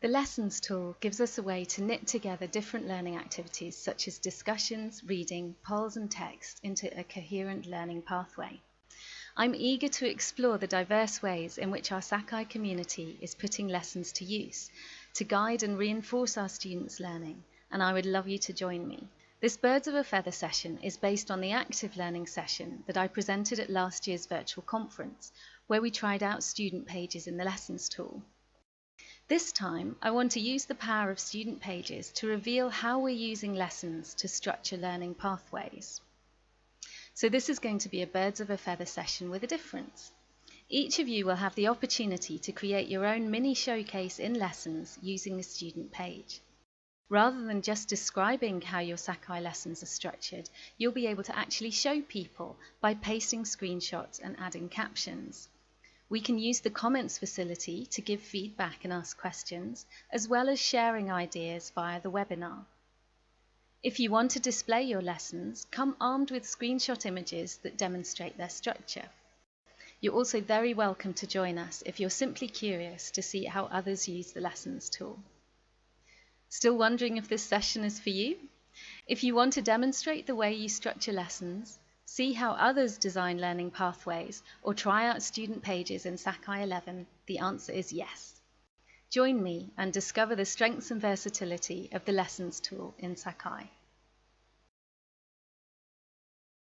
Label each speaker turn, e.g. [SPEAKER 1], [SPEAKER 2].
[SPEAKER 1] The Lessons tool gives us a way to knit together different learning activities such as discussions, reading, polls and text into a coherent learning pathway. I'm eager to explore the diverse ways in which our Sakai community is putting lessons to use to guide and reinforce our students' learning, and I would love you to join me. This Birds of a Feather session is based on the active learning session that I presented at last year's virtual conference, where we tried out student pages in the Lessons tool. This time, I want to use the power of student pages to reveal how we're using lessons to structure learning pathways. So this is going to be a birds of a feather session with a difference. Each of you will have the opportunity to create your own mini showcase in lessons using the student page. Rather than just describing how your Sakai lessons are structured, you'll be able to actually show people by pasting screenshots and adding captions. We can use the comments facility to give feedback and ask questions, as well as sharing ideas via the webinar. If you want to display your lessons, come armed with screenshot images that demonstrate their structure. You're also very welcome to join us if you're simply curious to see how others use the Lessons tool. Still wondering if this session is for you? If you want to demonstrate the way you structure lessons, See how others design learning pathways or try out student pages in Sakai 11? The answer is yes. Join me and discover the strengths and versatility of the Lessons tool in Sakai.